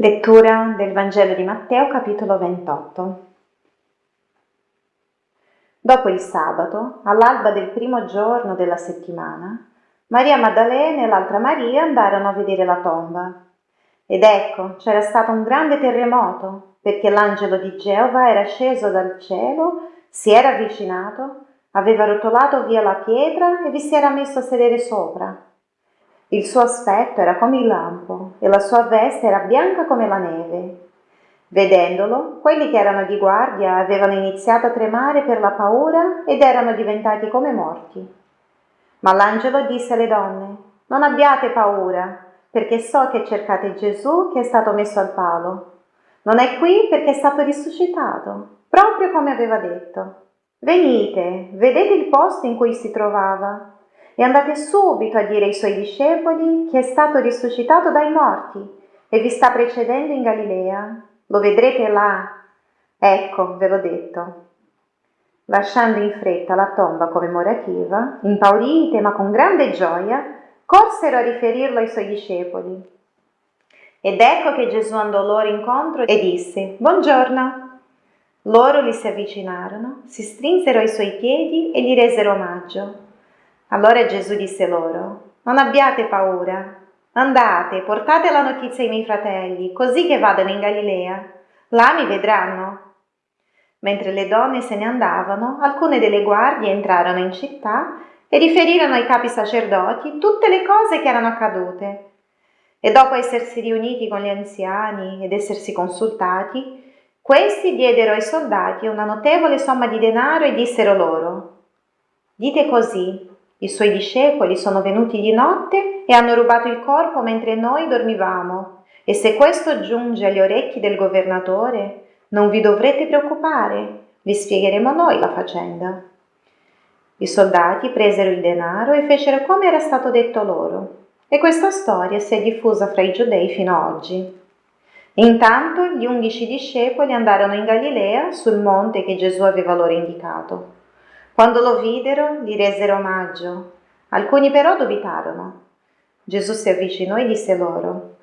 Lettura del Vangelo di Matteo capitolo 28 Dopo il sabato, all'alba del primo giorno della settimana, Maria Maddalena e l'altra Maria andarono a vedere la tomba. Ed ecco, c'era stato un grande terremoto, perché l'angelo di Geova era sceso dal cielo, si era avvicinato, aveva rotolato via la pietra e vi si era messo a sedere sopra. Il suo aspetto era come il lampo e la sua veste era bianca come la neve. Vedendolo, quelli che erano di guardia avevano iniziato a tremare per la paura ed erano diventati come morti. Ma l'angelo disse alle donne, non abbiate paura, perché so che cercate Gesù che è stato messo al palo. Non è qui perché è stato risuscitato, proprio come aveva detto. Venite, vedete il posto in cui si trovava e andate subito a dire ai suoi discepoli che è stato risuscitato dai morti e vi sta precedendo in Galilea. Lo vedrete là. Ecco, ve l'ho detto. Lasciando in fretta la tomba commemorativa, impaurite ma con grande gioia, corsero a riferirlo ai suoi discepoli. Ed ecco che Gesù andò loro incontro e disse, Buongiorno. Loro gli si avvicinarono, si strinsero ai suoi piedi e gli resero omaggio. Allora Gesù disse loro, non abbiate paura, andate, portate la notizia ai miei fratelli, così che vadano in Galilea, là mi vedranno. Mentre le donne se ne andavano, alcune delle guardie entrarono in città e riferirono ai capi sacerdoti tutte le cose che erano accadute. E dopo essersi riuniti con gli anziani ed essersi consultati, questi diedero ai soldati una notevole somma di denaro e dissero loro, Dite così, i suoi discepoli sono venuti di notte e hanno rubato il corpo mentre noi dormivamo. E se questo giunge agli orecchi del governatore, non vi dovrete preoccupare, vi spiegheremo noi la faccenda. I soldati presero il denaro e fecero come era stato detto loro. E questa storia si è diffusa fra i giudei fino ad oggi. Intanto gli undici discepoli andarono in Galilea sul monte che Gesù aveva loro indicato. Quando lo videro, gli resero omaggio. Alcuni però dubitarono. Gesù si avvicinò e disse loro,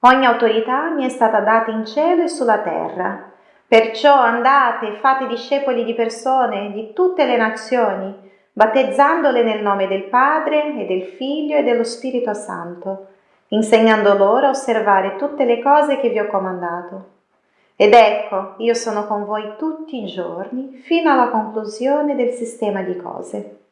Ogni autorità mi è stata data in cielo e sulla terra. Perciò andate e fate discepoli di persone di tutte le nazioni, battezzandole nel nome del Padre e del Figlio e dello Spirito Santo, insegnando loro a osservare tutte le cose che vi ho comandato. Ed ecco, io sono con voi tutti i giorni fino alla conclusione del sistema di cose.